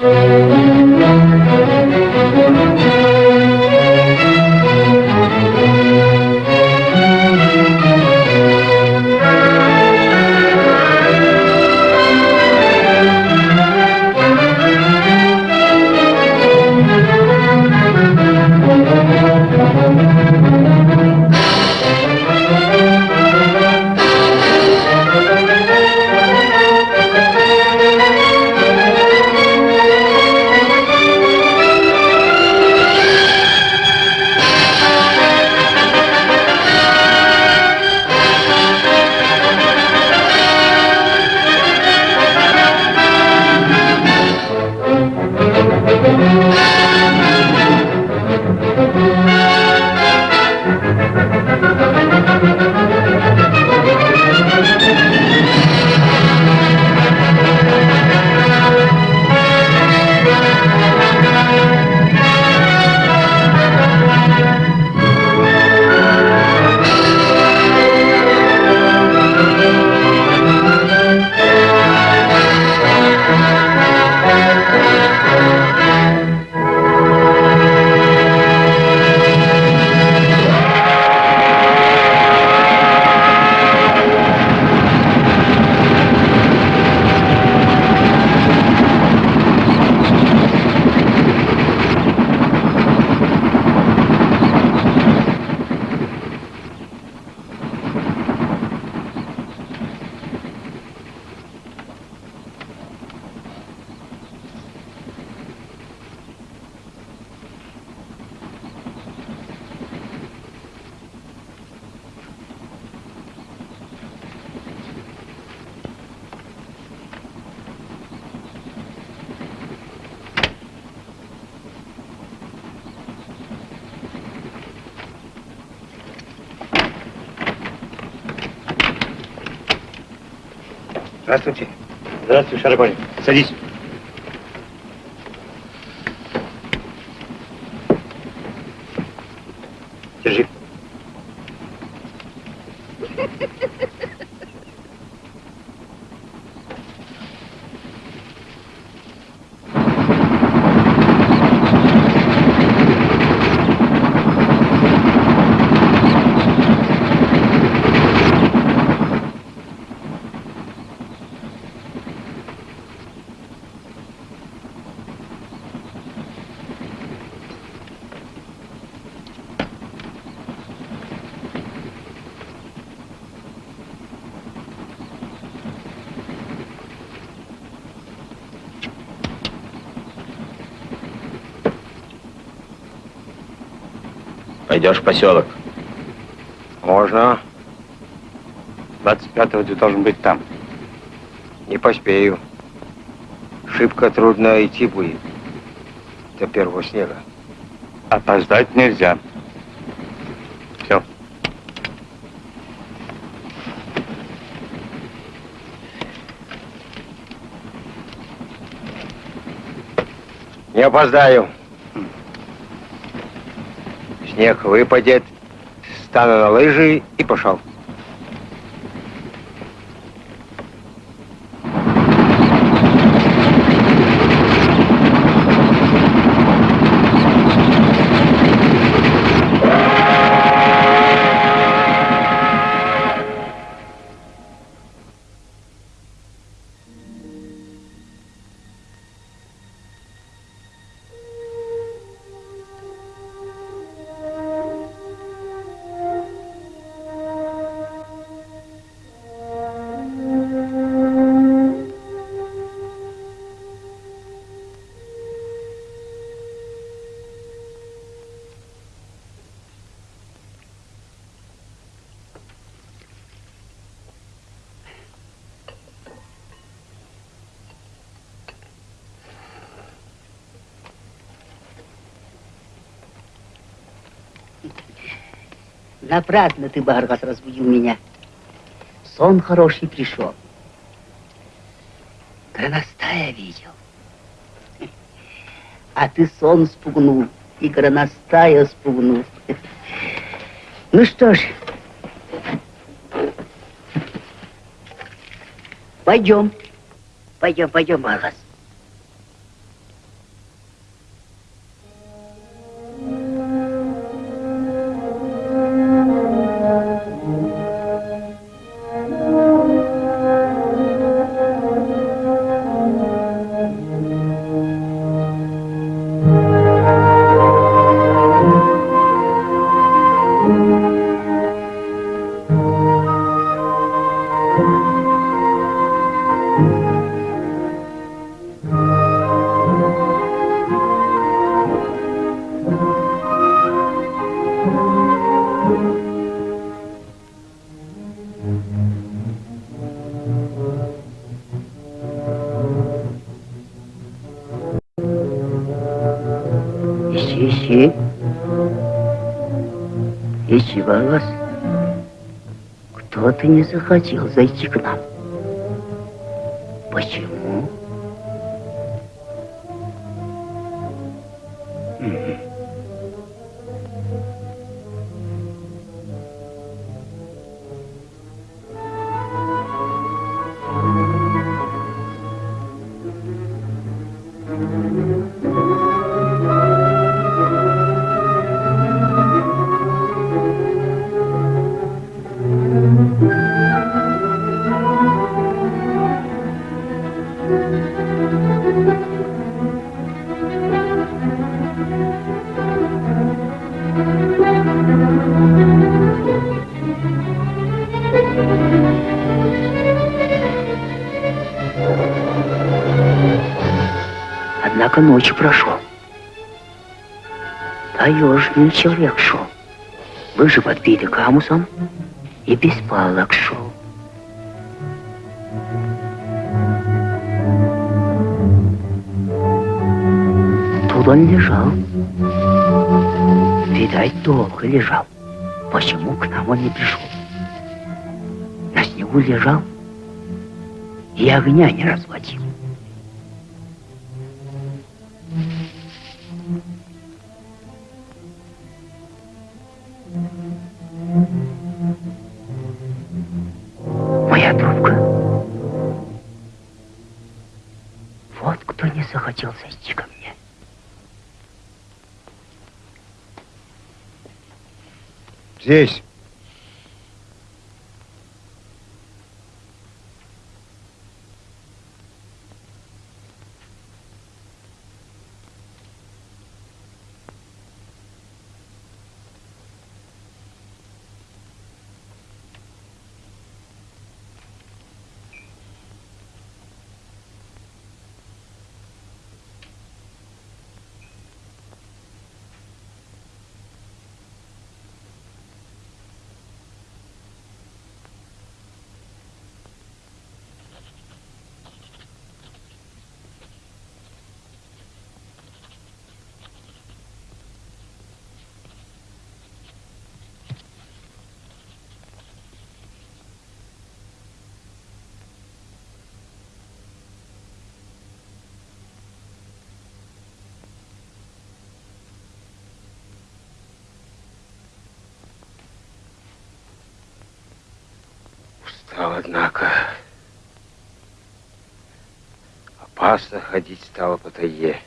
Здравствуйте. Держи. Пойдешь в поселок. Можно. 25-го ты должен быть там. Не поспею. Шибко трудно идти будет до первого снега. Опоздать нельзя. Все. Не опоздаю. Снег выпадет, стану на лыжи и пошел. Напрасно ты, Баргас, разбудил меня. Сон хороший пришел. Граностая видел. А ты сон спугнул, и граностая спугнул. Ну что ж, пойдем. Пойдем, пойдем, Баргас. Не захотел зайти к нам. Ночь прошел. Таежный человек шел. Вы же подбиты камусом и без палок шел. Тут он лежал. Видать, долго лежал. Почему к нам он не пришел? На снегу лежал и огня не разводил. Здесь. Устал, однако. Опасно ходить стало по тайге.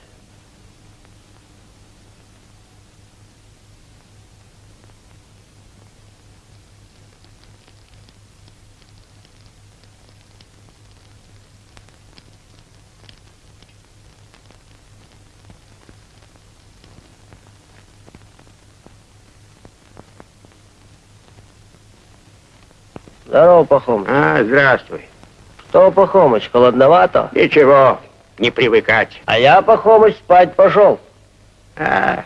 Здорово, Пахомыч. А, здравствуй. Что, Пахомыч, холодновато? Ничего, не привыкать. А я, Пахомыч, спать пошел. А,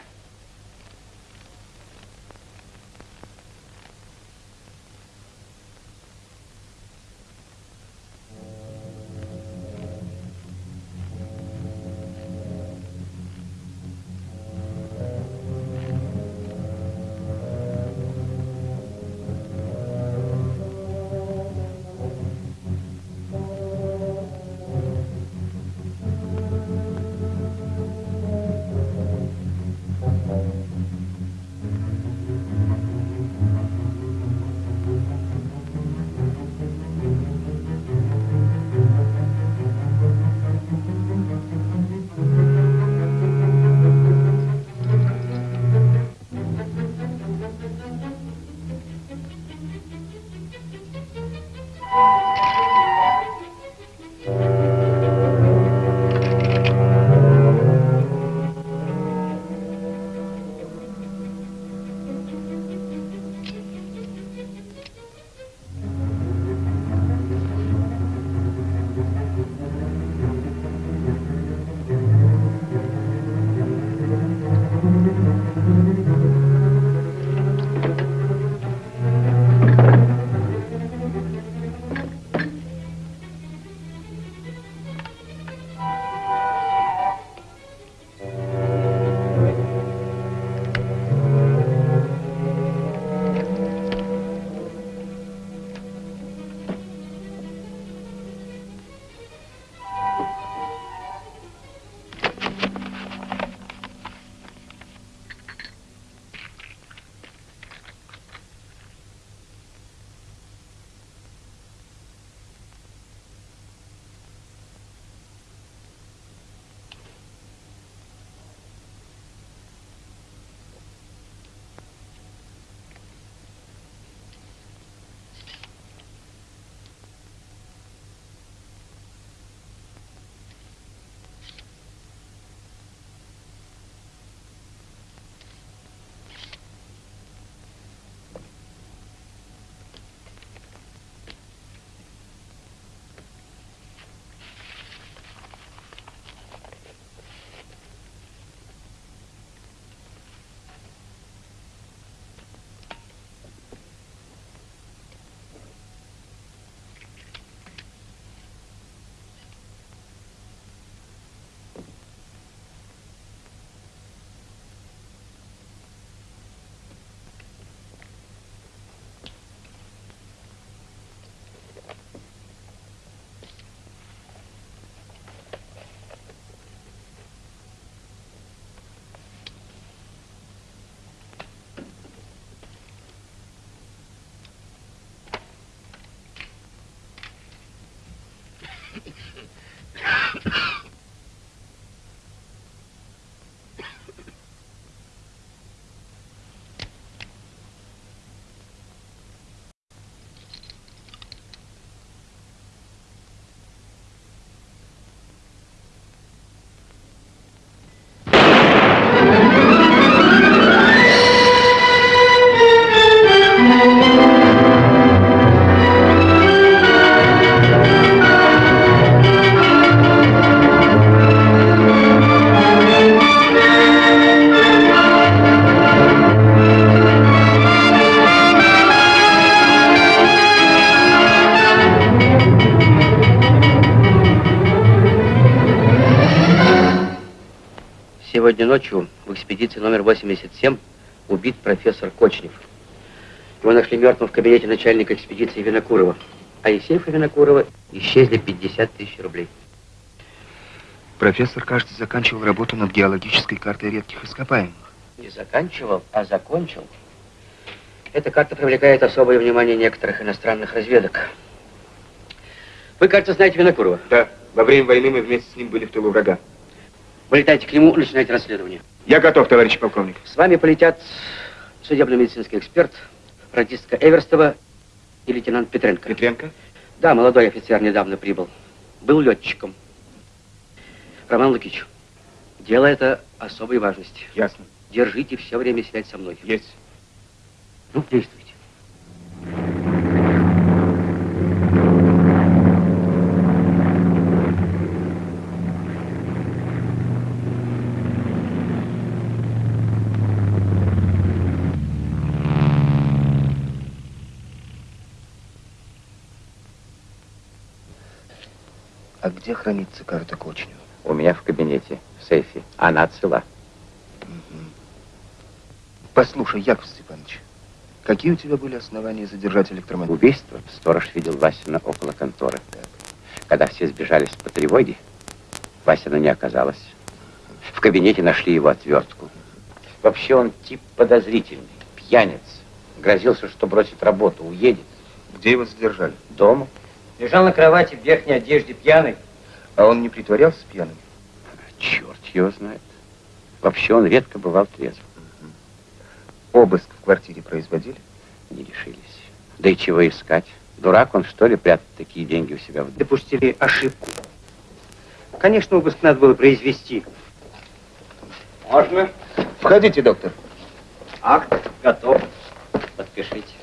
Сегодня ночью в экспедиции номер 87 убит профессор Кочнев. Его нашли мертвым в кабинете начальника экспедиции Винокурова. А из сейфа Винокурова исчезли 50 тысяч рублей. Профессор, кажется, заканчивал работу над геологической картой редких ископаемых. Не заканчивал, а закончил. Эта карта привлекает особое внимание некоторых иностранных разведок. Вы, кажется, знаете Винокурова. Да, во время войны мы вместе с ним были в тылу врага. Вы летаете к нему, начинаете расследование. Я готов, товарищ полковник. С вами полетят судебно-медицинский эксперт, радистка Эверстова и лейтенант Петренко. Петренко? Да, молодой офицер недавно прибыл. Был летчиком. Роман Лукич, дело это особой важности. Ясно. Держите все время связь со мной. Есть. Ну, действуйте. А где хранится карта Кочнева? У меня в кабинете, в сейфе. Она цела. Послушай, Яков Степанович, какие у тебя были основания задержать электромобиль? Убийство сторож видел Васина около конторы. Когда все сбежались по тревоге, Васина не оказалось. В кабинете нашли его отвертку. Вообще он тип подозрительный, пьяниц. Грозился, что бросит работу, уедет. Где его задержали? Дома. Лежал на кровати в верхней одежде пьяный. А он не притворялся пьяным? Черт его знает. Вообще он редко бывал трезв. Обыск в квартире производили? Не решились. Да и чего искать? Дурак он, что ли, прятать такие деньги у себя в доме? Допустили ошибку. Конечно, обыск надо было произвести. Можно? Входите, доктор. Акт готов. Подпишите.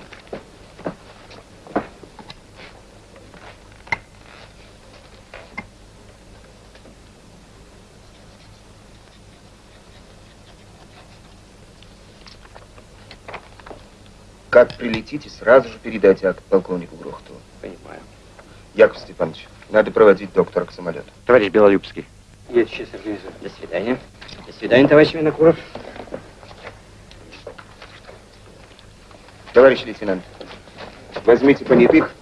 Как прилетите, сразу же передайте акт полковнику Грохтову. Понимаю. Яков Степанович, надо проводить доктора к самолету. Товарищ Белолюбский. Я сейчас организую. До свидания. До свидания, товарищ Винокуров. Товарищ лейтенант, возьмите понятых,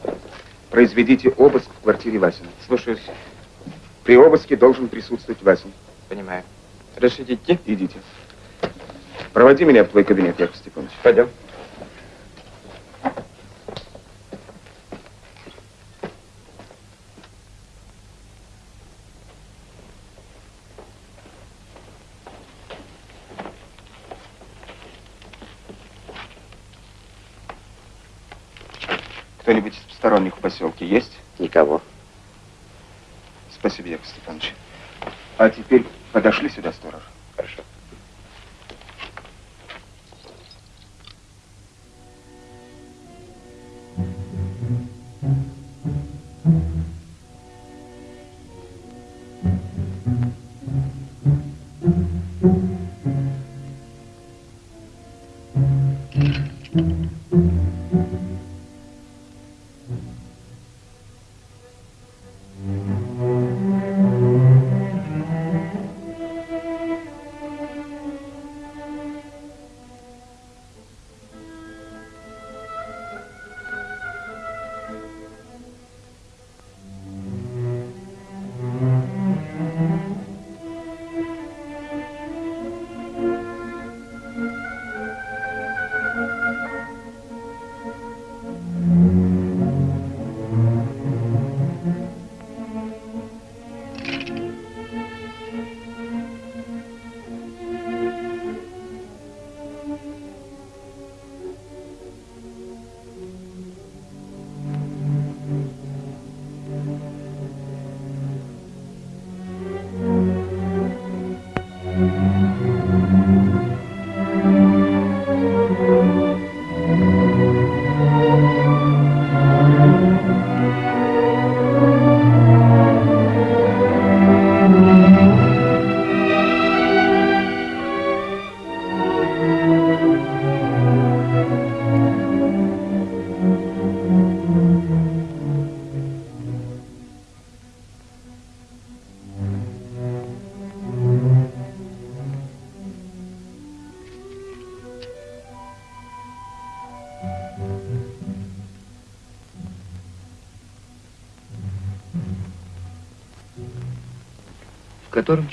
произведите обыск в квартире Васина. Слушаюсь. При обыске должен присутствовать Васин. Понимаю. Решите идти? Идите. Проводи меня в твой кабинет, Яков Степанович. Пойдем. Кто-нибудь из посторонних в поселке есть? Никого. Спасибо, Яков Степанович. А теперь подошли сюда, сторож. Хорошо.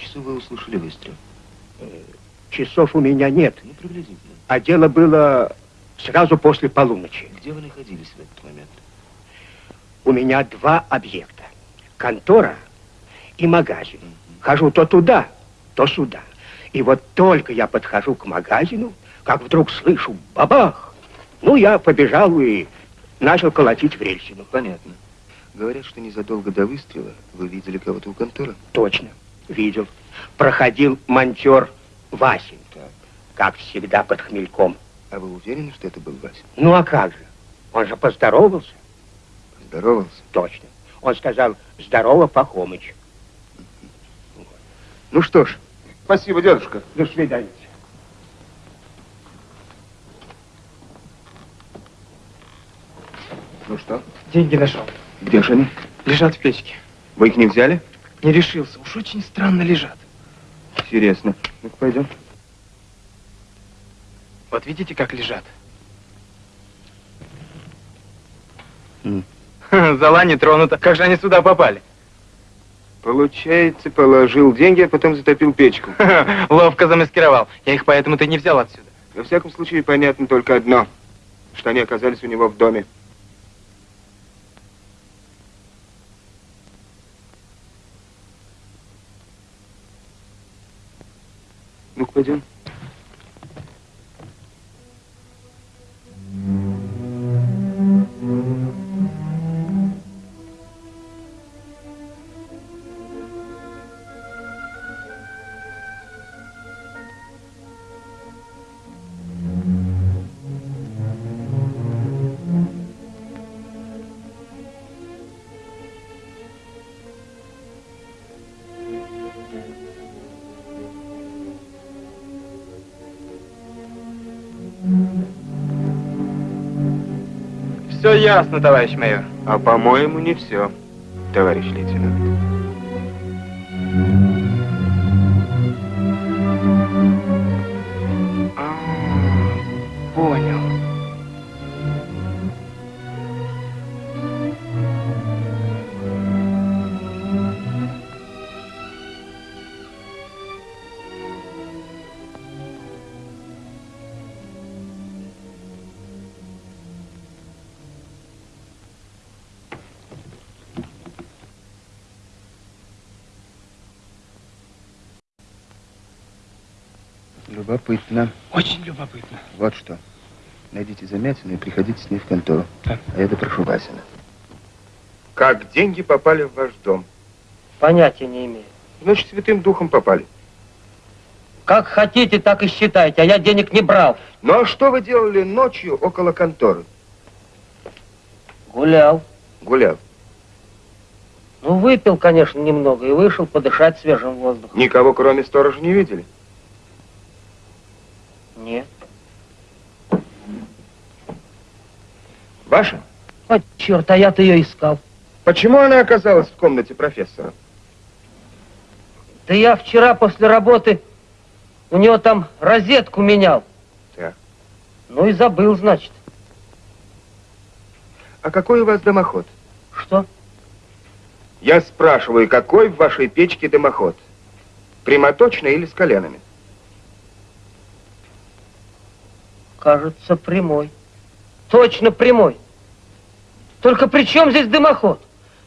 Часу вы услышали выстрел? Часов у меня нет, Ну, приблизительно. а дело было сразу после полуночи. Где вы находились в этот момент? У меня два объекта. Контора и магазин. Хожу то туда, то сюда. И вот только я подхожу к магазину, как вдруг слышу бабах. Ну, я побежал и начал колотить в рельсину. Понятно. Говорят, что незадолго до выстрела вы видели кого-то у конторы. Точно, видел. Проходил монтер Васин, Так. как всегда под хмельком. А вы уверены, что это был Вася? Ну, а как же? Он же поздоровался. Здоровался? Точно. Он сказал, здорово, Пахомыч. Ну что ж, спасибо, дедушка. До свидания. Ну что, Деньги нашел. где же они? Лежат в печке. Вы их не взяли? Не решился. Уж очень странно лежат. Интересно. Ну, пойдем. Вот видите, как лежат? М. Зала не тронута. Как же они сюда попали? Получается, положил деньги, а потом затопил печку. Ловко замаскировал. Я их поэтому-то и не взял отсюда. Во всяком случае, понятно только одно, что они оказались у него в доме. Ну-ка, пойдем. Все ясно, товарищ майор. А по-моему, не все, товарищ лейтенант. А, понял. Любопытно. Очень любопытно. Вот что. Найдите замятину и приходите с ней в контору. Так. А я допрошу Васина. Как деньги попали в ваш дом? Понятия не имею. Значит, святым духом попали. Как хотите, так и считайте, а я денег не брал. Ну а что вы делали ночью около конторы? Гулял. Гулял. Ну, выпил, конечно, немного и вышел подышать свежим воздухом. Никого, кроме сторожа, не видели? Нет. Ваша? А, черт, а я-то ее искал. Почему она оказалась в комнате профессора? Да я вчера после работы у него там розетку менял. Так. Ну и забыл, значит. А какой у вас дымоход? Что? Я спрашиваю, какой в вашей печке дымоход? Прямоточный или с коленами? Кажется, прямой. Точно прямой. Только при чем здесь дымоход?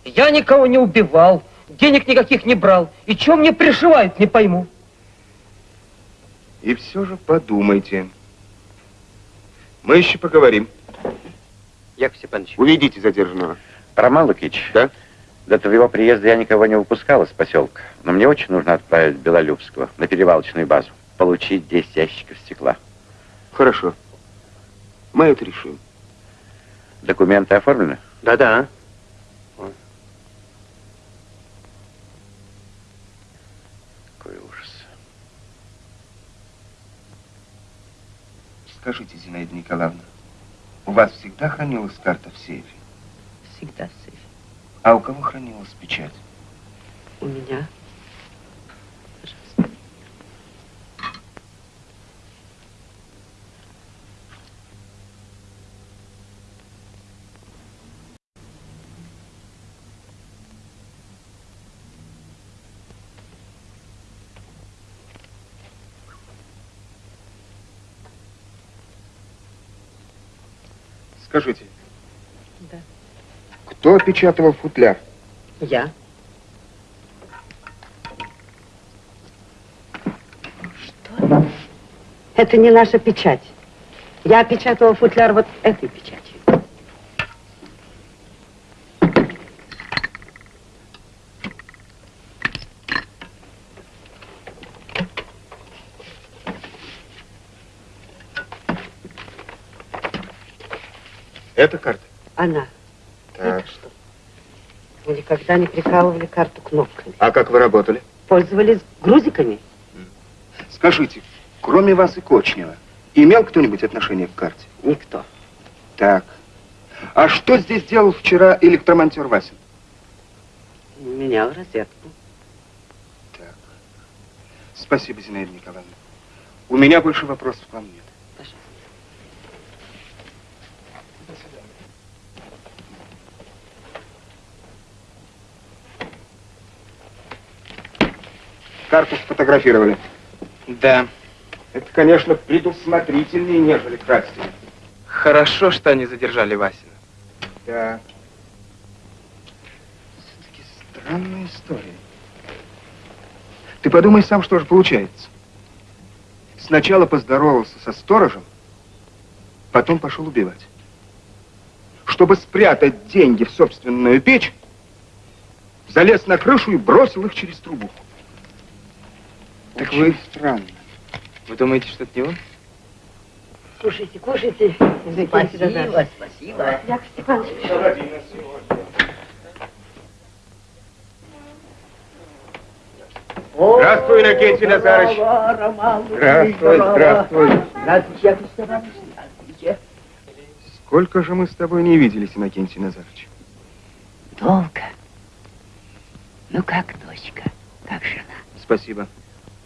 Я никого не убивал, денег никаких не брал. И чем мне пришивают, не пойму. И все же подумайте. Мы еще поговорим. Яков Степанович, Уведите задержанного. Роман Лукич, Да? до твоего приезда я никого не выпускал из поселка. Но мне очень нужно отправить Белолюбского на перевалочную базу. Получить 10 ящиков стекла. Хорошо. Мы это решим. Документы оформлены? Да-да. Какой ужас. Скажите, Зинаида Николаевна, у вас всегда хранилась карта в сейфе? Всегда в сейфе. А у кого хранилась печать? У меня. Скажите. Да. Кто опечатывал футляр? Я. Что? Это не наша печать. Я опечатала футляр вот этой печатью. Это карта? Она. Так. Это что? Вы никогда не прикалывали карту кнопками. А как вы работали? Пользовались грузиками? Скажите, кроме вас и Кочнева, имел кто-нибудь отношение к карте? Никто. Так. А что здесь делал вчера электромонтер Васин? Менял розетку. Так. Спасибо, Зинаида Николаевна. У меня больше вопросов к вам нет. Пожалуйста. Карту сфотографировали. Да. Это, конечно, предусмотрительнее, нежели красть. её. Хорошо, что они задержали Васина. Да. Все-таки странная история. Ты подумай сам, что же получается. Сначала поздоровался со сторожем, потом пошел убивать. Чтобы спрятать деньги в собственную печь, залез на крышу и бросил их через трубу. Так вы... странно. Вы думаете, что это не он? Кушайте, кушайте. Спасибо, спасибо. Яков Степанович. Здравствуй, Иннокентий Назарович. Здравствуй, здравствуй. Здравствуйте, Яков Степанович. Здравствуйте. Сколько же мы с тобой не виделись, Иннокентий Назарович? Долго. Ну как, дочка? Как жена? Спасибо.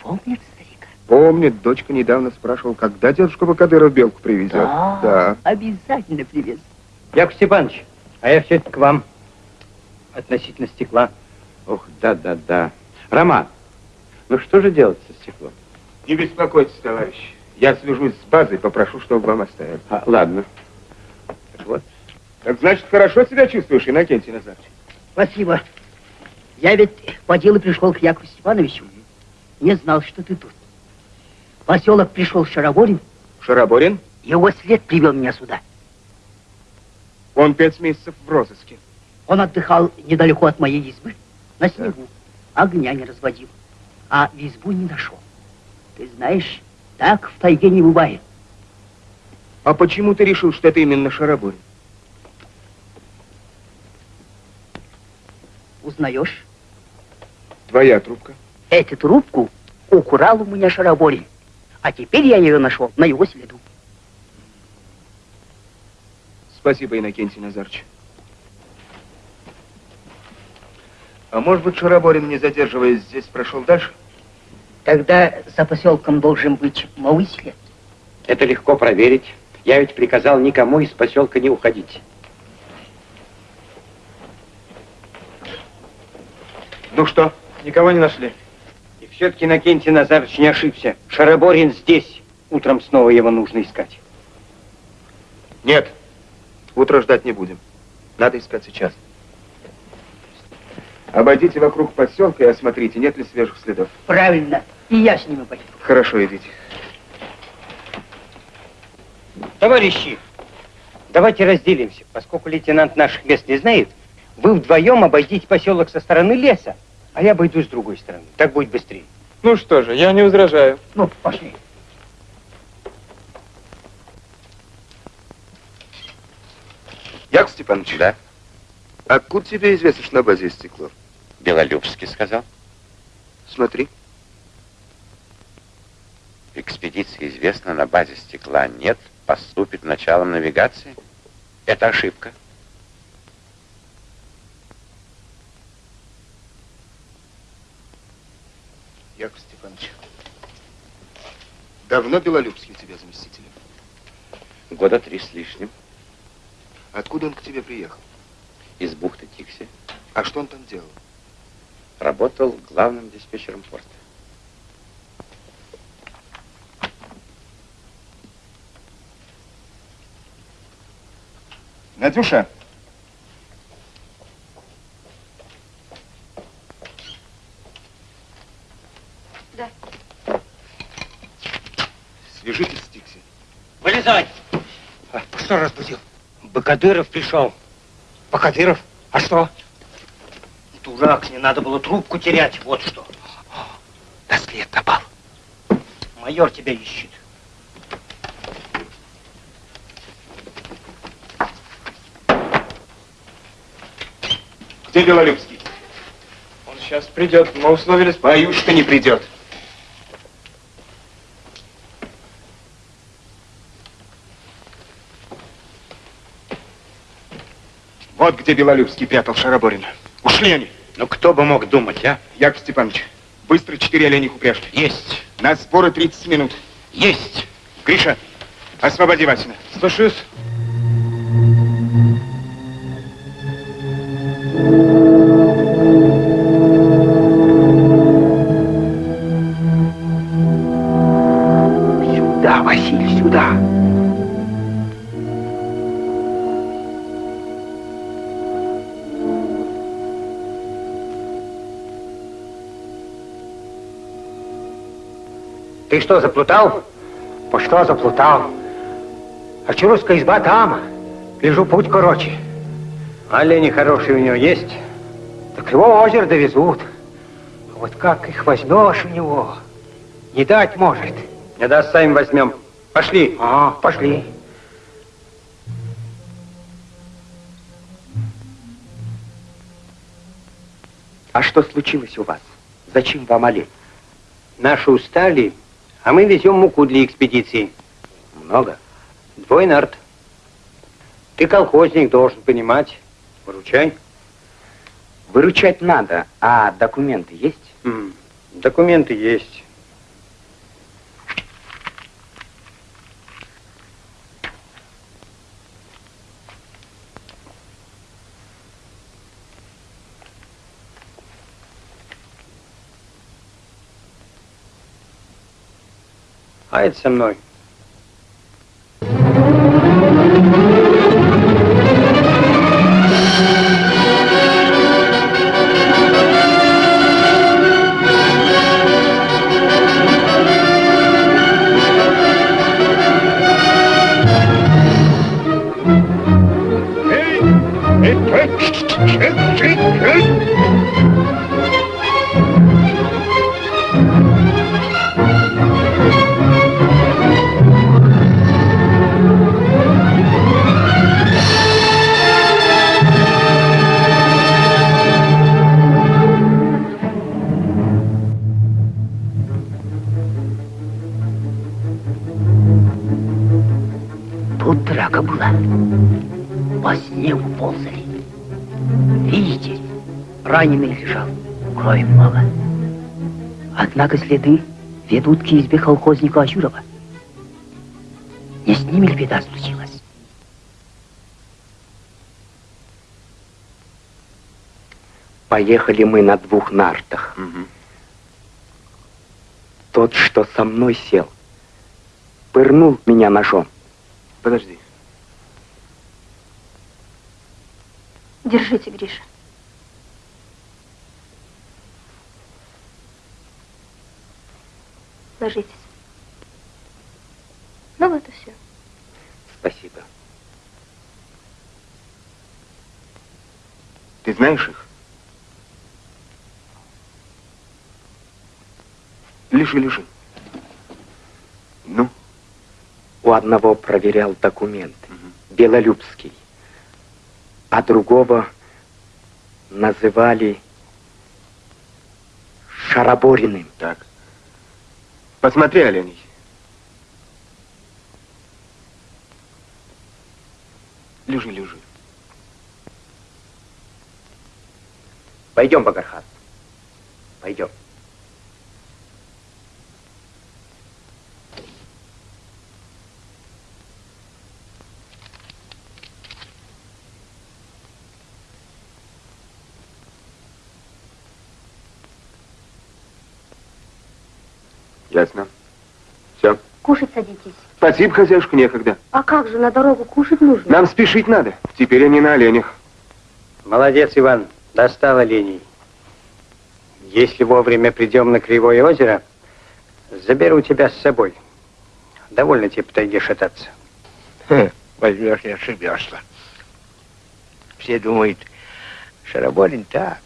Помнит старика? Помнит, дочка недавно спрашивал, когда дедушка Бакадыров белку привезет. Да. Обязательно привез. Яков Степанович, а я все-таки к вам относительно стекла. Ох, да-да-да. Роман, ну что же делать со стеклом? Не беспокойтесь, товарищ. Я свяжусь с базой, попрошу, чтобы вам оставили. А, ладно. Так вот. Так значит, хорошо себя чувствуешь, Иннокентий Назарович? Спасибо. Я ведь по делу пришел к Якову Степановичу. Не знал, что ты тут. В поселок пришел Шараборин, Шараборин? его след привел меня сюда. Он пять месяцев в розыске. Он отдыхал недалеко от моей избы, на снегу. Огня не разводил, а в избу не нашел. Ты знаешь, так в тайге не бывает. А почему ты решил, что это именно Шараборин? Узнаешь? Твоя трубка. Эту трубку украл у меня Шараборин. А теперь я ее нашел на его следу. Спасибо, Иннокентий Назарович. А может быть, Шараборин, не задерживаясь здесь, прошел дальше? Тогда за поселком должен быть новый след. Это легко проверить. Я ведь приказал никому из поселка не уходить. Ну что? Никого не нашли. Все-таки Иннокентий Назарович не ошибся. Шараборин здесь. Утром снова его нужно искать. Нет. Утро ждать не будем. Надо искать сейчас. Обойдите вокруг поселка и осмотрите, нет ли свежих следов. Правильно. И я с ними пойду. Хорошо, идите. Товарищи, давайте разделимся. Поскольку лейтенант наших мест не знает, вы вдвоем обойдите поселок со стороны леса, а я обойду с другой стороны. Так будет быстрее. Ну что же, я не возражаю. Ну, пошли. Яков Степанович. Да? Откуда тебе известно, что на базе есть стекло? Белолюбский сказал. Смотри. Экспедиции известно, на базе стекла нет, поступит началом навигации. Это ошибка. Яков Степанович. Давно Белолюбский у тебя заместителем? Года три с лишним. Откуда он к тебе приехал? Из бухты Тикси. А что он там делал? Работал главным диспетчером порта. Надюша. Да. Свяжитесь с Дикси. Вылезай! А, Что разбудил? Бакадыров пришел. Бакадыров? А что? Дурак, не надо было трубку терять, вот что. На след напал. Майор тебя ищет. Где Белолюбский? Он сейчас придет. Мы условились... Боюсь, что не придет. Вот где Белолюбский прятал Шараборина. Ушли они. Ну, кто бы мог думать, а? Яков Степанович, быстро четыре олених упряжки. Есть, На сборы 30 минут. есть. Гриша, освободи Васина. Слушаюсь. Что, заплутал? По что заплутал? А Чурусская изба там. Лежу путь короче. Олени хорошие у него есть? Так его озеро довезут. Вот как их возьмешь у него? Не дать может. Не даст, сами возьмем. Пошли. А, пошли. А что случилось у вас? Зачем вам олень? Наши устали, а мы везем муку для экспедиции. Много? Двое нарт. Ты колхозник, должен понимать. Выручай. Выручать надо, а документы есть? М, Документы есть. А это со мной. Много. Однако следы ведут к избе колхозника Ачурова. Не с ними ли беда случилась? Поехали мы на двух нартах. Тот, что со мной сел, пырнул меня ножом. Подожди. Держите, Гриша. Ложитесь. Ну вот и все. Спасибо. Ты знаешь их? Лежи, лежи. Ну, У одного проверял документы. Белолюбский. А другого называли Шарабориным. так. Посмотри, оленей. Лежи, лежи. Пойдем, Багархан. Пойдем. Ясно. Все. Кушать садитесь. Спасибо, хозяюшка, некогда. А как же, на дорогу кушать нужно? Нам спешить надо. Теперь они на оленях. Молодец, Иван, достал оленей. Если вовремя придем на Кривое озеро, заберу тебя с собой. Довольно тебе по тайге шататься. Возьмешь, не ошибешься. Все думают, Шараболин так.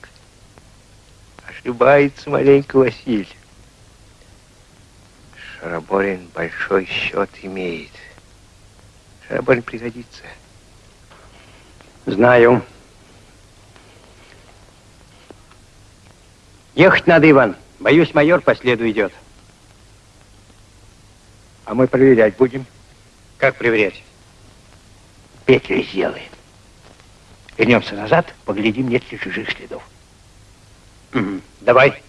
Ошибается маленько Василий. Шараболин большой счет имеет. Шараболин пригодится. Знаю. Ехать надо, Иван. Боюсь, майор по следу идет. А мы проверять будем. Как проверять? Петли сделаем. Вернемся назад, поглядим, нет ли чужих следов. Мгм. Давай.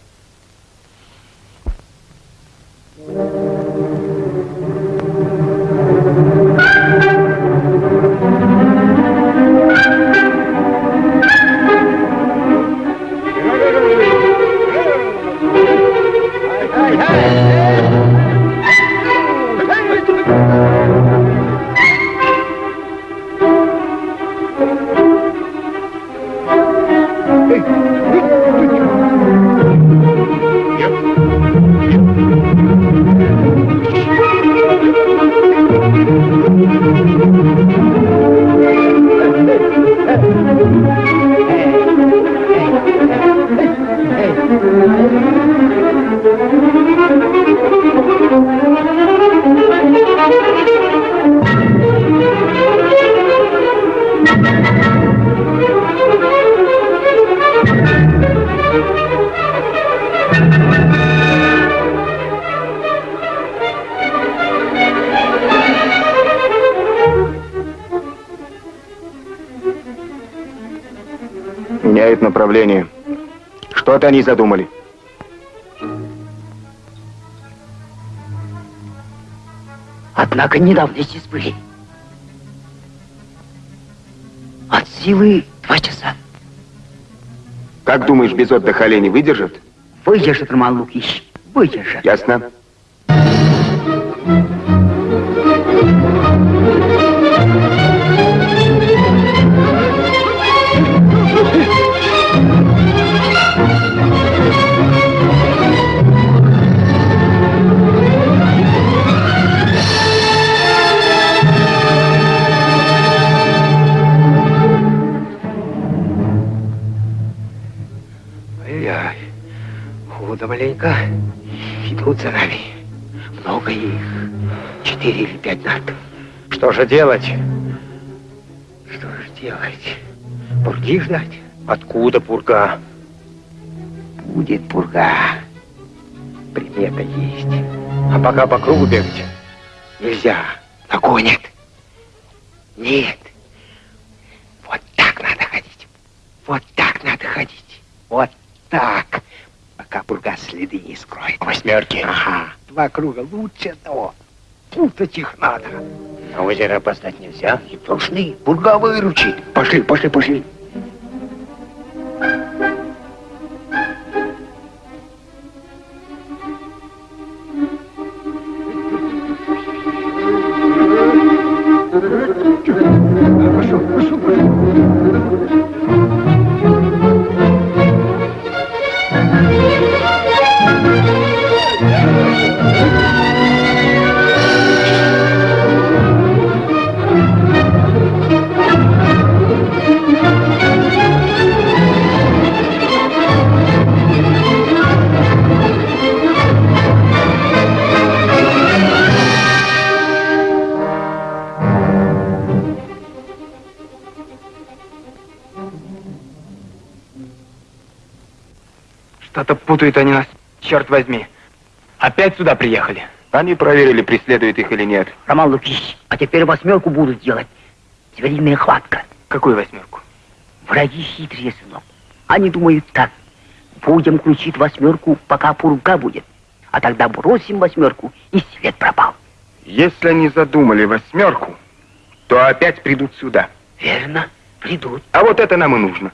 Thank you. Что-то они задумали. Однако недавно здесь были. От силы два часа. Как думаешь, без отдыха олени выдержат? Выдержит, Роман Лукич, выдержит. Ясно. Нарт. Что же делать? Что же делать? Пурги ждать? Откуда пурга? Будет пурга. Примета есть. А пока по кругу бегать? Нельзя. Нагонят. Нет. Вот так надо ходить. Вот так надо ходить. Вот так. Пока пурга следы не скроет. Восьмерки. Ага. Два круга лучше одного. Путать их надо. На озеро опоздать нельзя. Не должны. Пурга выручит. Пошли, пошли, пошли. Пошел, путают они нас, черт возьми. Опять сюда приехали. Они проверили, преследует их или нет. Роман Лукич, а теперь восьмерку будут делать. Звериная хватка. Какую восьмерку? Враги хитрые, сынок. Они думают так. Будем крутить восьмерку, пока пурга будет. А тогда бросим восьмерку, и след пропал. Если они задумали восьмерку, то опять придут сюда. Верно, придут. А вот это нам и нужно.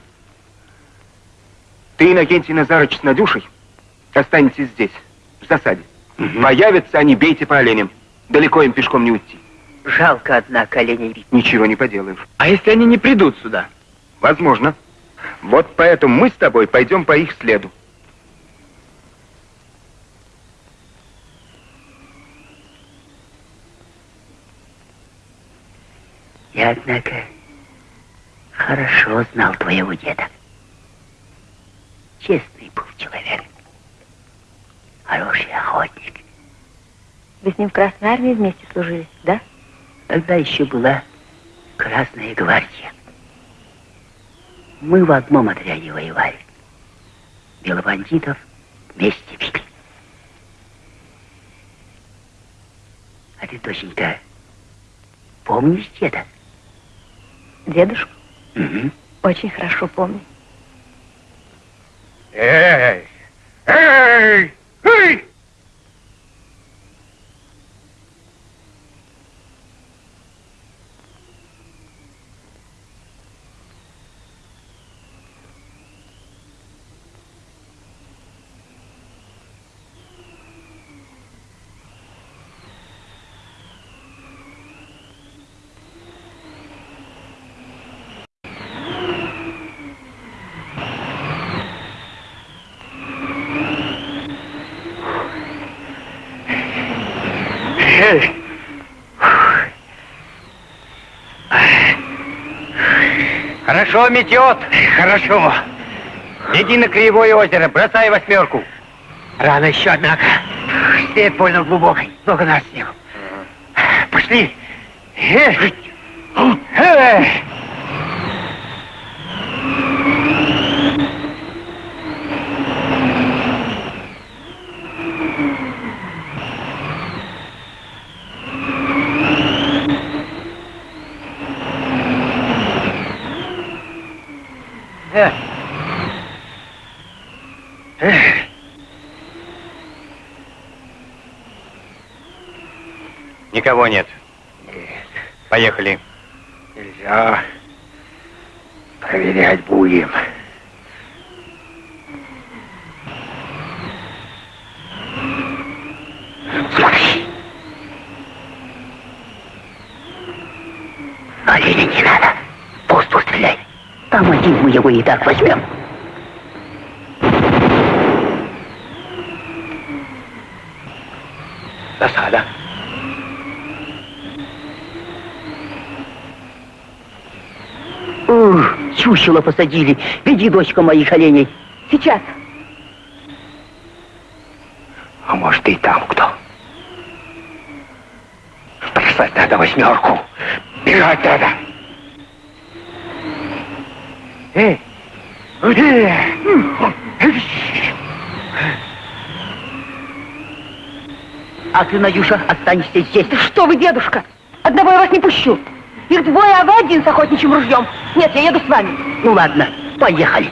Ты, Иннокентий Назарыч, с Надюшей останетесь здесь, в засаде. Появятся они, бейте по оленям. Далеко им пешком не уйти. Жалко, однако, оленей бить. Ничего не поделаешь. А если они не придут сюда? Возможно. Вот поэтому мы с тобой пойдем по их следу. Я, однако, хорошо знал твоего деда. Честный был человек. Хороший охотник. Вы с ним в Красной Армии вместе служили, да? Тогда еще была Красная Гвардия. Мы в одном отряде воевали. Белобандитов вместе били. А ты, доченька, помнишь деда? Дедушку Угу. очень хорошо помню. Эй! Эй! Эй! Хорошо метет. Хорошо. Иди на Кривое озеро, бросай восьмерку. Рано еще, однако. Степь больно глубокой. Много нас снегу. Пошли. Эх. Эх. Эх. Никого нет. Поехали. Нельзя. Проверять будем. Оленя не надо. Пусту стреляй. Там один мы его и так возьмем. Засада. Чучело посадили. Веди, дочка моих оленей. Сейчас. А может и там кто? Бросать надо восьмерку. Бежать надо. Эй! А ты, Надюша, останешься здесь. Да что вы, дедушка? Одного я вас не пущу. Их двое, а вы один с охотничьим ружьем. Нет, я еду с вами. Ну ладно, поехали.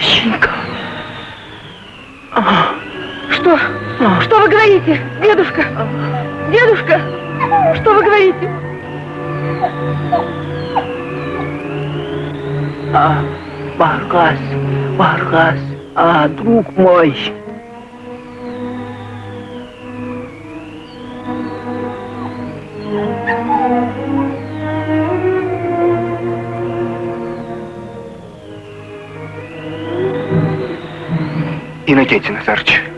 Доченька. А, Что? Что вы говорите, дедушка? Дедушка, что вы говорите? А, Варгас, Варгас, а, друг мой. Иннокентий Назарыч.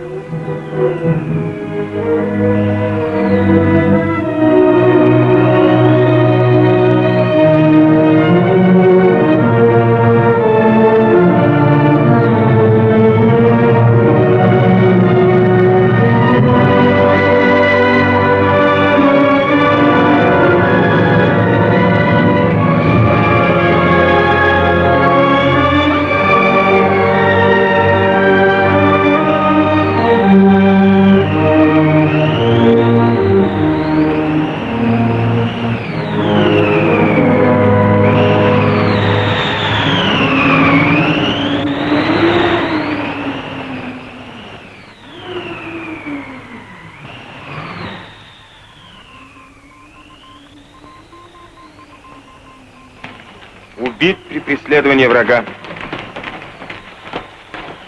Преследовании врага.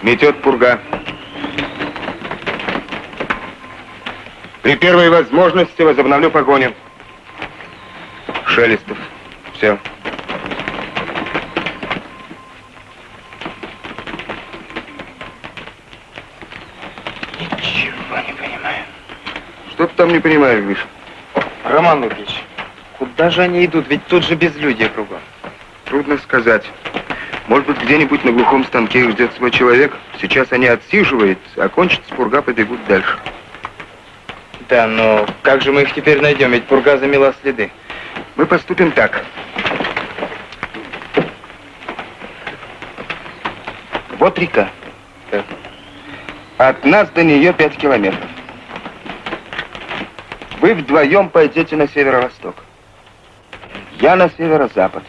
Метет пурга. При первой возможности возобновлю погоню. Шелестов. Все. Ничего не понимаю. Что ты там не понимаешь, Миша? Роман Лукич, куда же они идут? Ведь тут же безлюдье кругом. Трудно сказать. Может быть, где-нибудь на глухом станке их ждет свой человек. Сейчас они отсиживаются, а кончится пурга, побегут дальше. Да, но как же мы их теперь найдем? Ведь пурга замела следы. Мы поступим так. Вот река. Так. От нас до нее пять километров. Вы вдвоем пойдете на северо-восток. Я на северо-запад.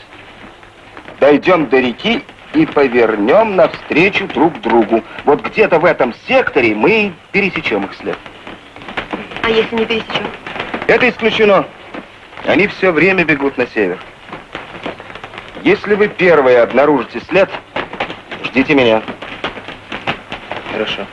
Дойдем до реки и повернем навстречу друг другу. Вот где-то в этом секторе мы пересечем их след. А если не пересечем? Это исключено. Они все время бегут на север. Если вы первые обнаружите след, ждите меня. Хорошо.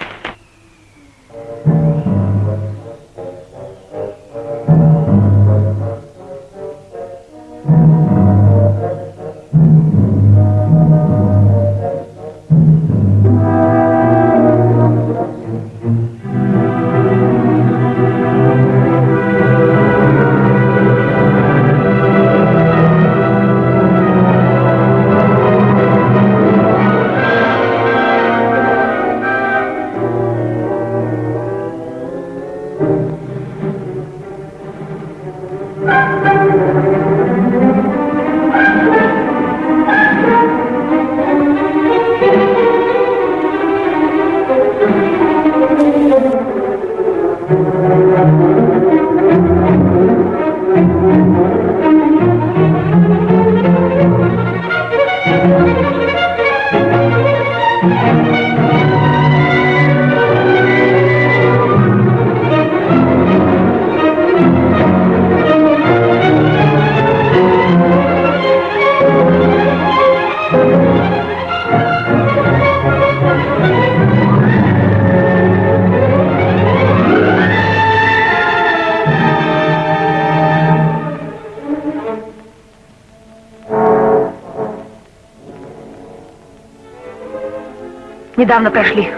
Недавно прошли.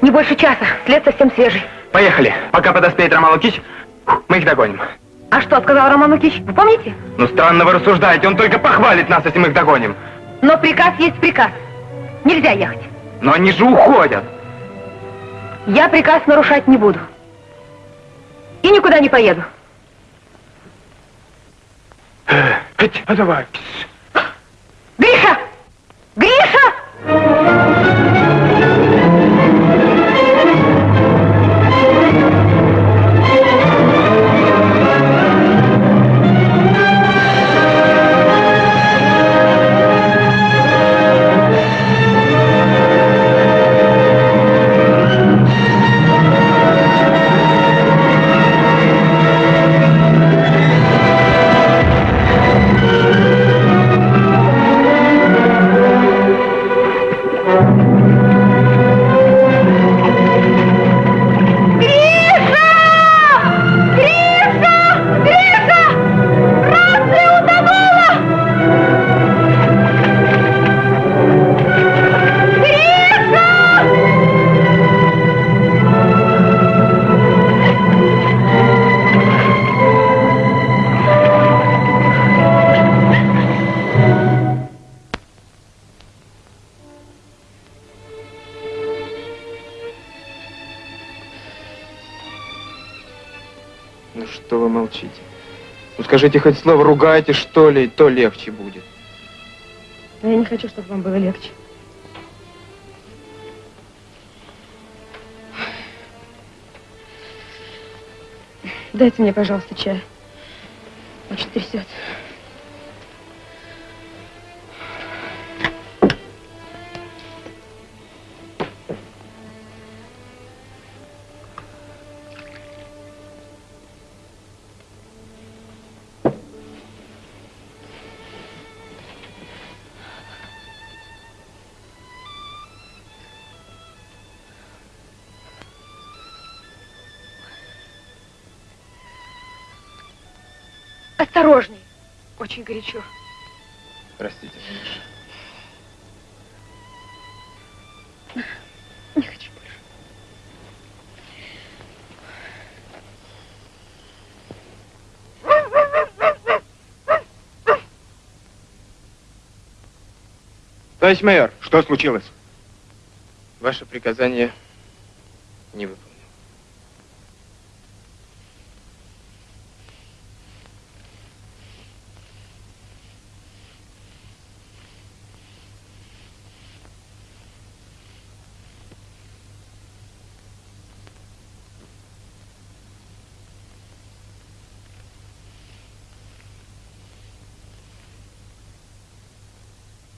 Не больше часа. След совсем свежий. Поехали. Пока подоспеет Роман Лукич, мы их догоним. А что сказал Роман Лукич? Вы помните? Ну, странно вы рассуждаете. Он только похвалит нас, если мы их догоним. Но приказ есть приказ. Нельзя ехать. Но они же уходят. Я приказ нарушать не буду. И никуда не поеду. Эть, а давай. Скажите хоть слово, ругайте, что ли, то легче будет. Я не хочу, чтобы вам было легче. Дайте мне, пожалуйста, чай. Осторожней. Очень горячо. Простите. Не хочу больше. Товарищ майор, Что случилось? ваше приказание не выполнено.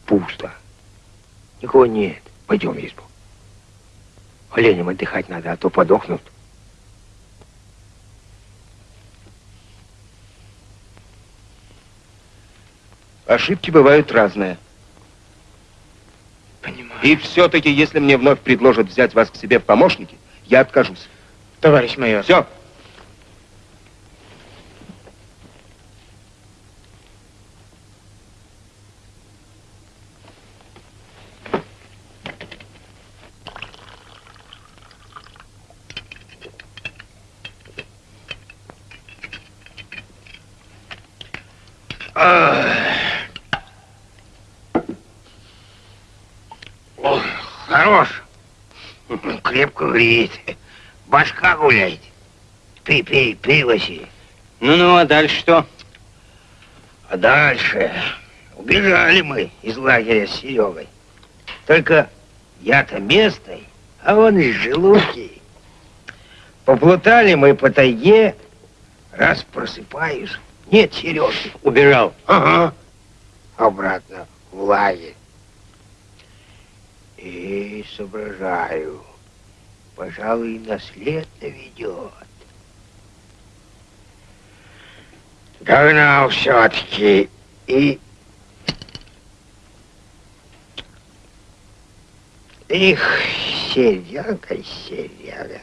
Пусто. Никого нет. Пойдем в избу. Оленям отдыхать надо, а то подохнут. Ошибки бывают разные. Понимаю. И все-таки, если мне вновь предложат взять вас к себе в помощники, я откажусь. Товарищ майор. Все. О, хорош. Греет. Башка гуляет. Пей, пей, пей, Василий. Ну-ну, а дальше что? А дальше убежали мы из лагеря с Серегой. Только я-то местный, а он из желудки. Поплутали мы по тайге, раз просыпаюсь, нет Сереги. Убежал. Ага. Обратно в лагерь. И соображаю, пожалуй, на след наведет. Догнал все-таки и... Их, Серега, Серега.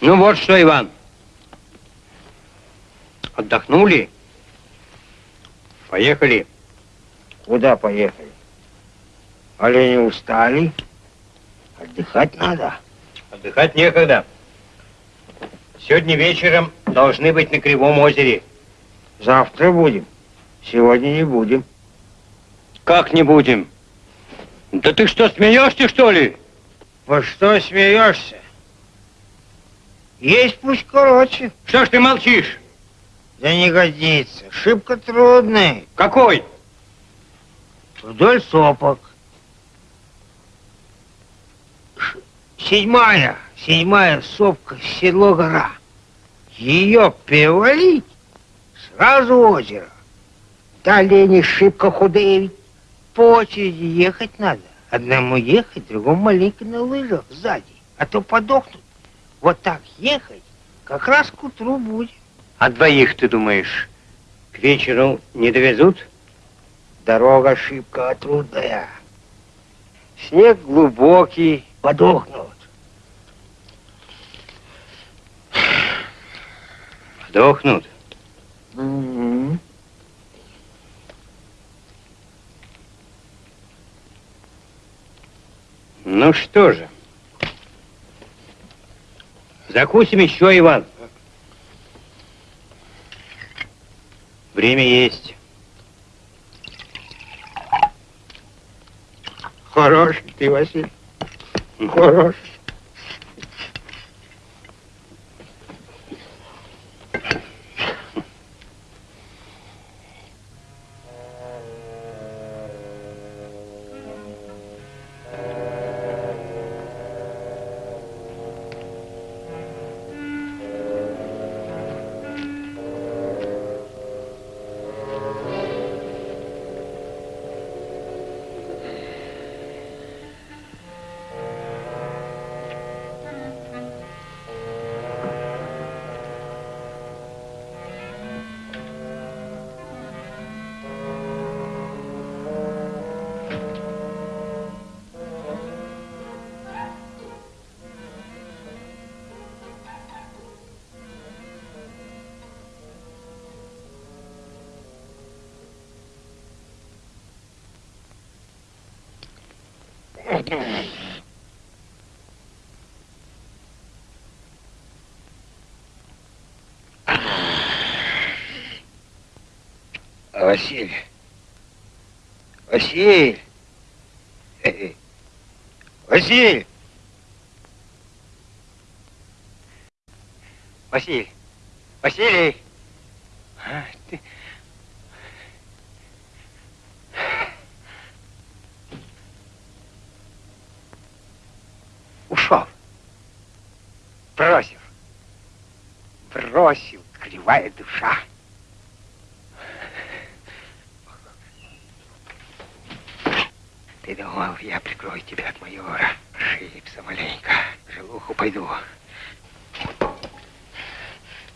Ну вот что, Иван. Отдохнули? Поехали. Куда поехали? Олени устали. Отдыхать надо. Отдыхать некогда. Сегодня вечером должны быть на Кривом озере. Завтра будем. Сегодня не будем. Как не будем? Да ты что, смеешься, что ли? Во что смеешься? Есть пусть короче. Что ж ты молчишь? Да не годится. Шибко трудный. Какой? Вдоль сопок. Седьмая, седьмая сопка, седло гора. Ее перевалить, сразу озеро. Далее не шибко худые, ведь по очереди ехать надо. Одному ехать, другому маленько на лыжах сзади, а то подохнут. Вот так ехать, как раз к утру будет. А двоих, ты думаешь, к вечеру не довезут? Дорога шибко трудная. Снег глубокий, подохнут. Сдохнут. Мгм. Ну что же. Закусим еще, Иван. Время есть. Хороший ты, Василий. Хороший. Василий. Василий. Василий. Василий. Василий. А, ты... Ушел. Бросил. Бросил. Кривая душа. Ты думал, я прикрою тебя от майора. Ошибся маленько. Желуху пойду.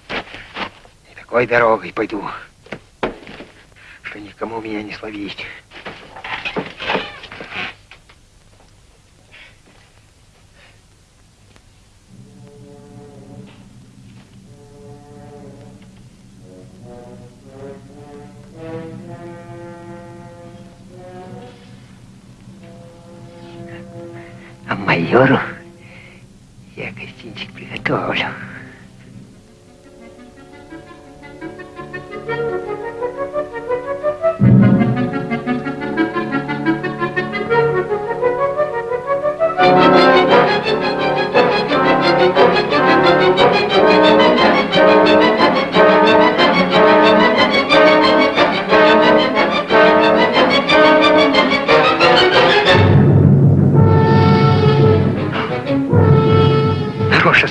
И такой дорогой пойду, что никому меня не словить. Майору я гостинчик приготовлю.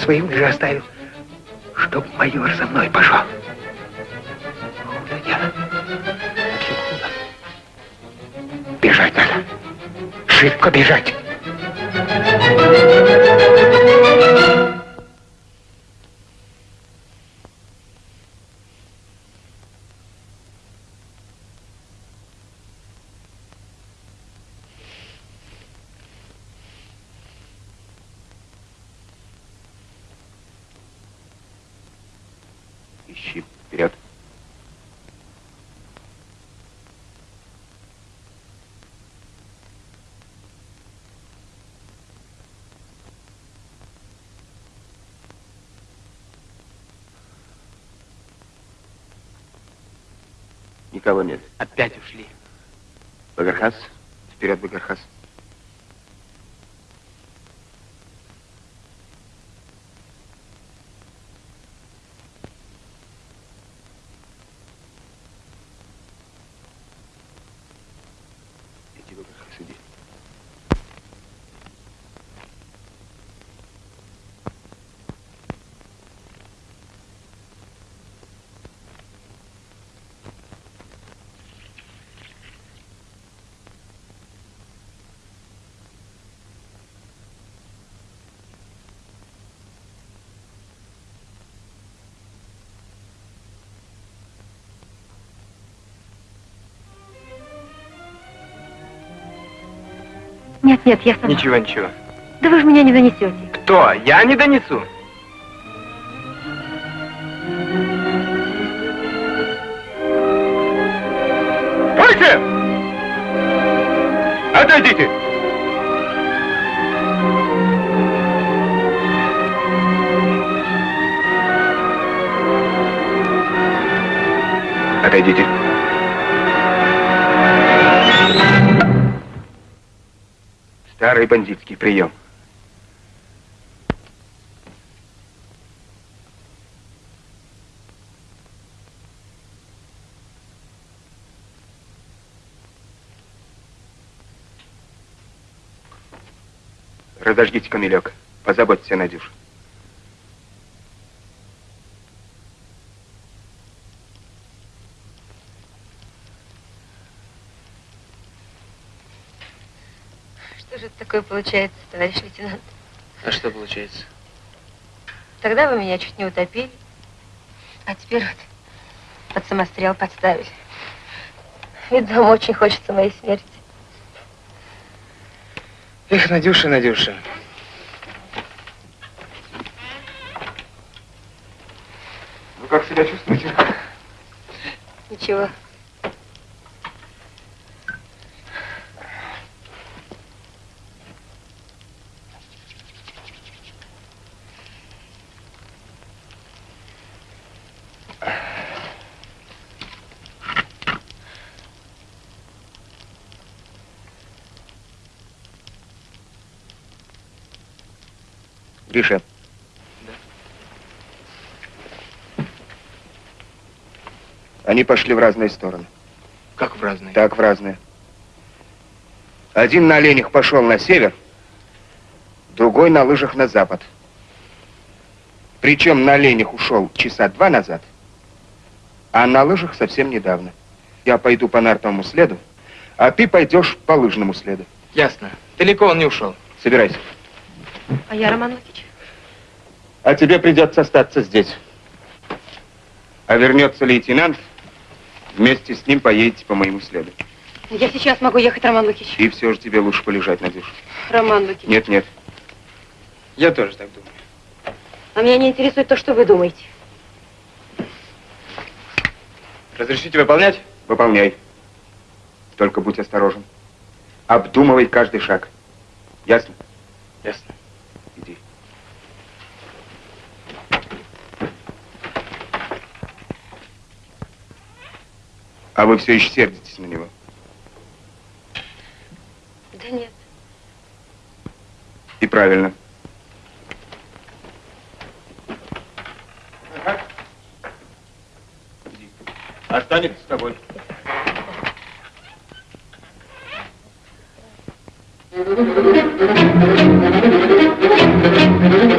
Своим же оставил, чтоб майор за мной пошел. Бежать надо. Шибко бежать. Никого нет. Опять ушли. Багархас. Вперед, Багархас. Нет, я сама. Ничего, ничего. Да вы же меня не донесете. Кто? Я не донесу. Старый бандитский прием. Разожгите камелек. Позаботьтесь о Надюше. Что же это такое получается, товарищ лейтенант? А что получается? Тогда вы меня чуть не утопили, а теперь вот под самострел подставили. Видно, вам очень хочется моей смерти. Эх, Надюша, Надюша. Вы как себя чувствуете? Ничего. Гриша. Они пошли в разные стороны. Как в разные? Так, в разные. Один на оленях пошел на север, другой на лыжах на запад. Причем на оленях ушел часа два назад, а на лыжах совсем недавно. Я пойду по нартовому следу, а ты пойдешь по лыжному следу. Ясно. Далеко он не ушел. Собирайся. А я, Роман Лукич? А тебе придется остаться здесь. А вернется лейтенант, вместе с ним поедете по моему следу. Я сейчас могу ехать, Роман Лукич. И все же тебе лучше полежать, Надюш. Роман Лукич. Нет, нет. Я тоже так думаю. А меня не интересует то, что вы думаете. Разрешите выполнять? Выполняй. Только будь осторожен. Обдумывай каждый шаг. Ясно? Ясно. Иди. А вы все еще сердитесь на него? Да нет. И правильно. Останется с тобой. Стой!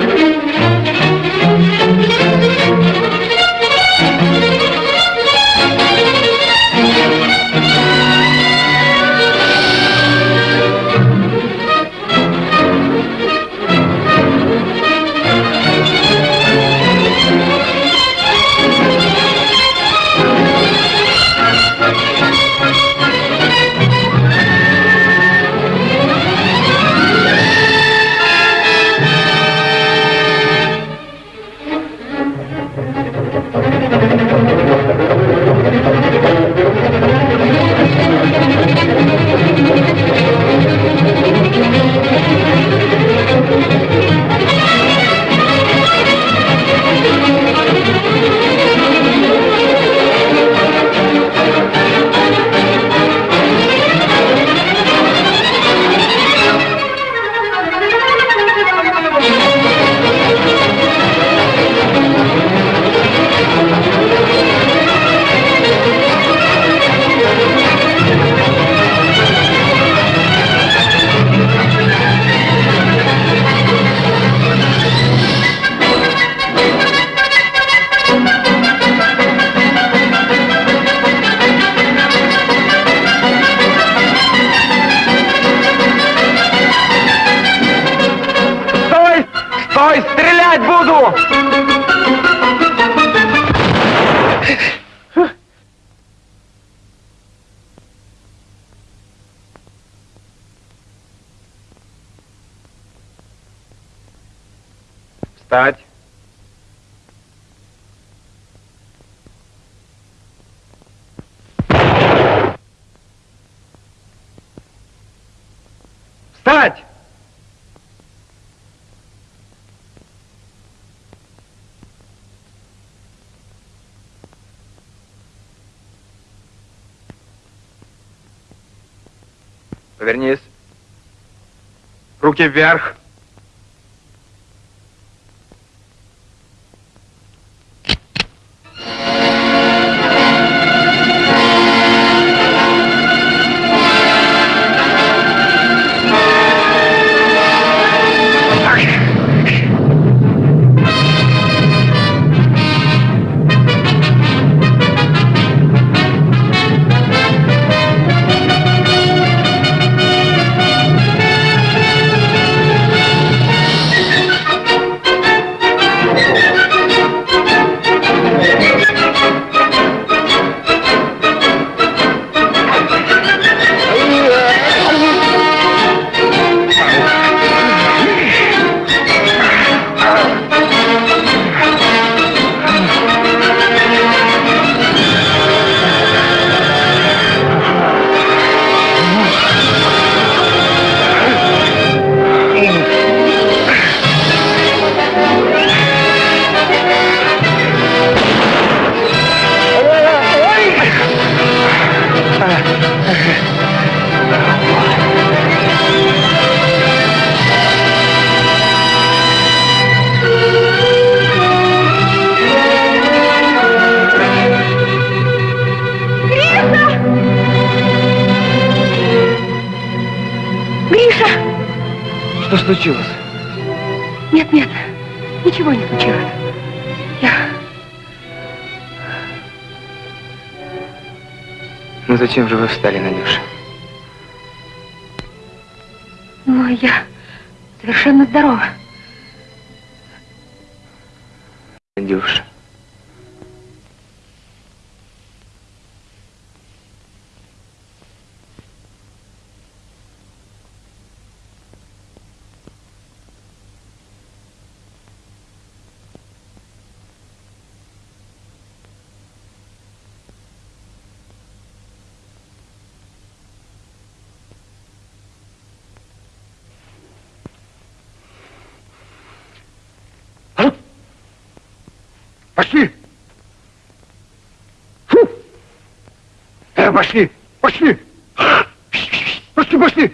вверх. Случилось? Нет, нет, ничего не случилось. Я... Ну зачем же вы встали, Надюша? Ну, я совершенно здорова. Надюша. Пошли! Фу! Э, пошли! Пошли! Пошли, пошли!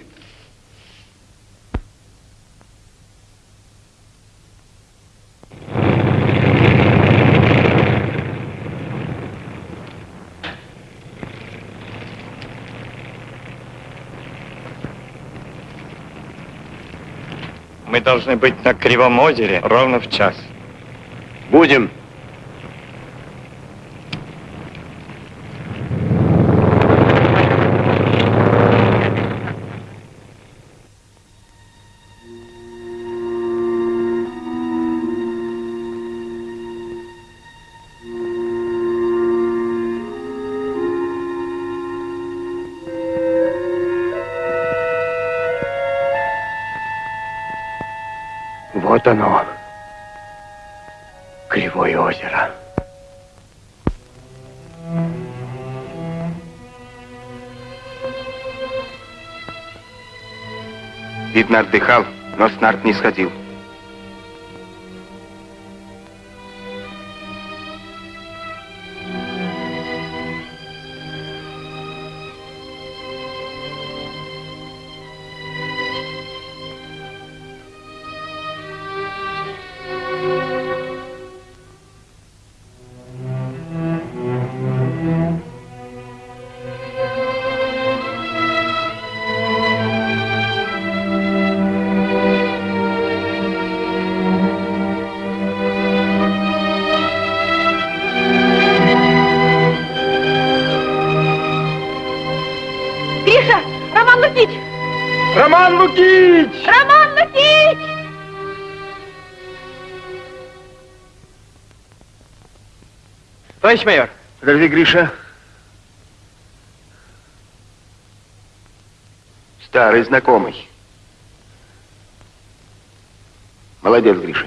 Мы должны быть на Кривом озере ровно в час. Будем. Вот оно. Кривое озеро. Видно, отдыхал, но с не сходил. Товарищ майор, Подожди, Гриша. Старый знакомый. Молодец, Гриша.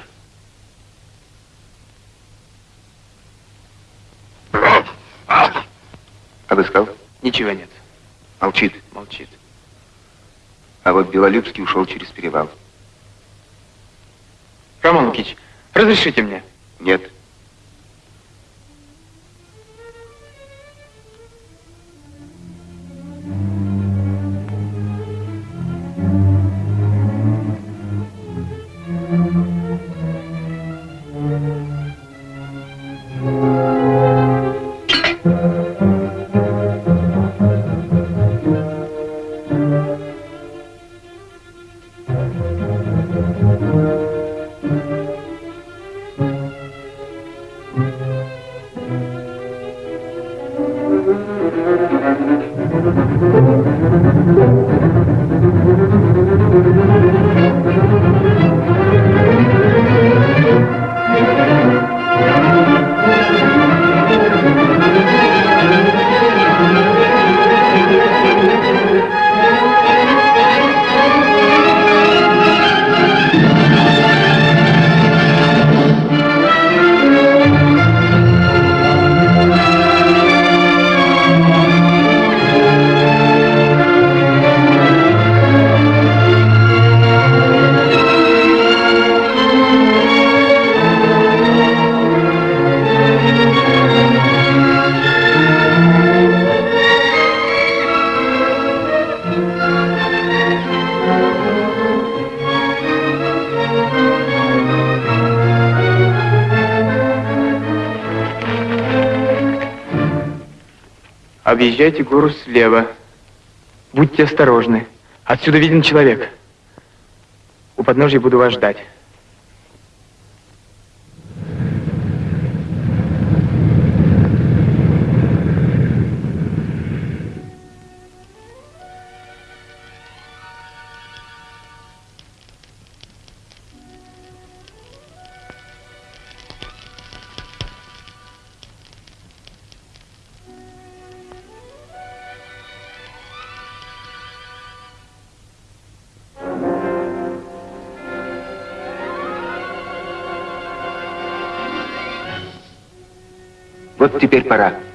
Обыскал? ничего нет. Молчит. Молчит. А вот Белолюбский ушел через перевал. Роман Лукич, разрешите мне? Нет. Объезжайте гору слева. Будьте осторожны. Отсюда виден человек. У подножья буду вас ждать. Пора.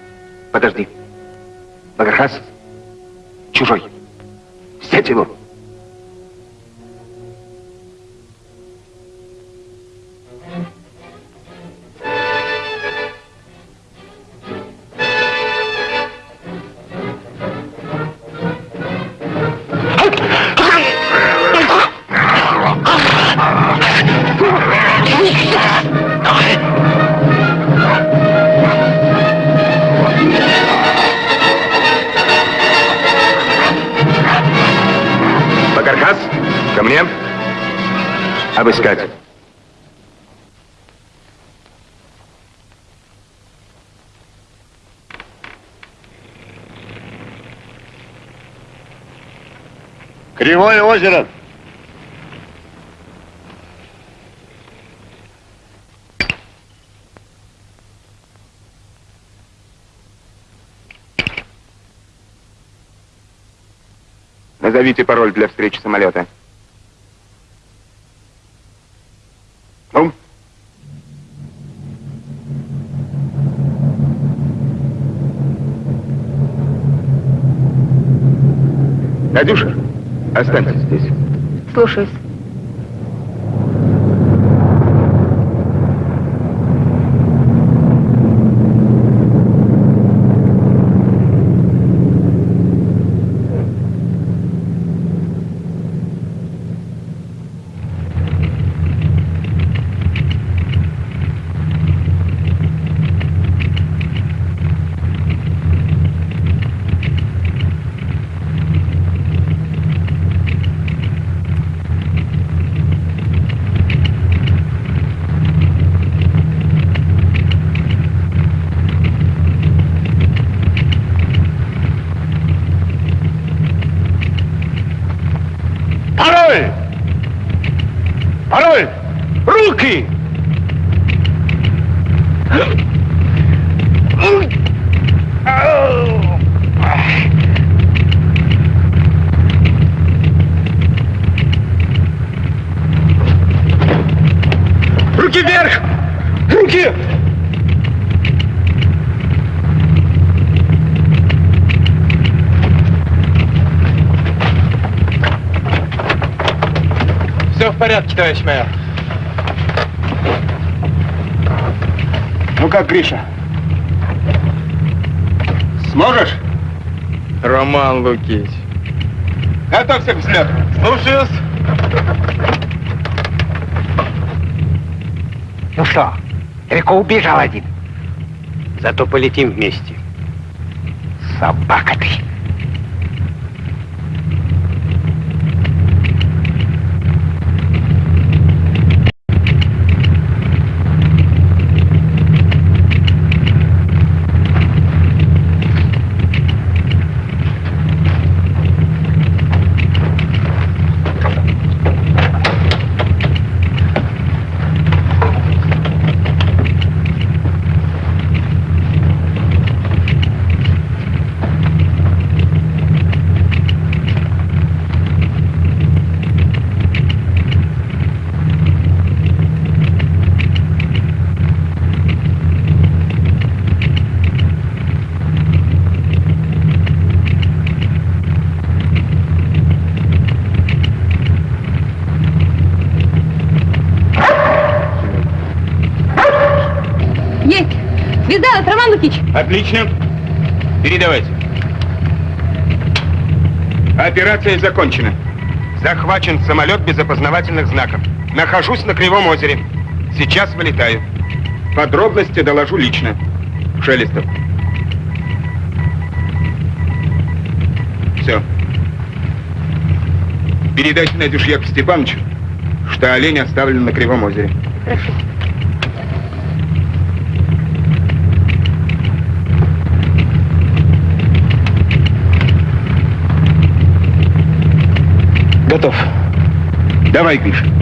Озеро. Назовите пароль для встречи самолета. Ну? Надюша, останьтесь здесь. Слушаюсь. Пароль! Пароль! Руки! Руки вверх! Руки! Все в порядке, товарищ майор. Ну как, Гриша? Сможешь? Роман Лукич. Готовься к взлету. Слушаюсь. Ну что, далеко убежал один. Зато полетим вместе. Собака ты. Есть! Связалась, Роман Лукич! Отлично. Передавайте. Операция закончена. Захвачен самолет без опознавательных знаков. Нахожусь на Кривом озере. Сейчас вылетаю. Подробности доложу лично. Шелестов. Все. Передайте Надюш Якову Степановичу, что олень оставлен на Кривом озере. Хорошо. Готов. Давай, Гриша.